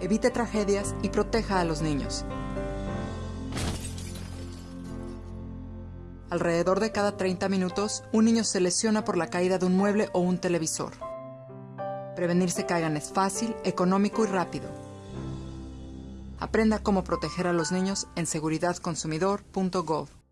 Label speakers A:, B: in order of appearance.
A: evite tragedias y proteja a los niños. Alrededor de cada 30 minutos, un niño se lesiona por la caída de un mueble o un televisor. Prevenirse caigan es fácil, económico y rápido. Aprenda cómo proteger a los niños en seguridadconsumidor.gov.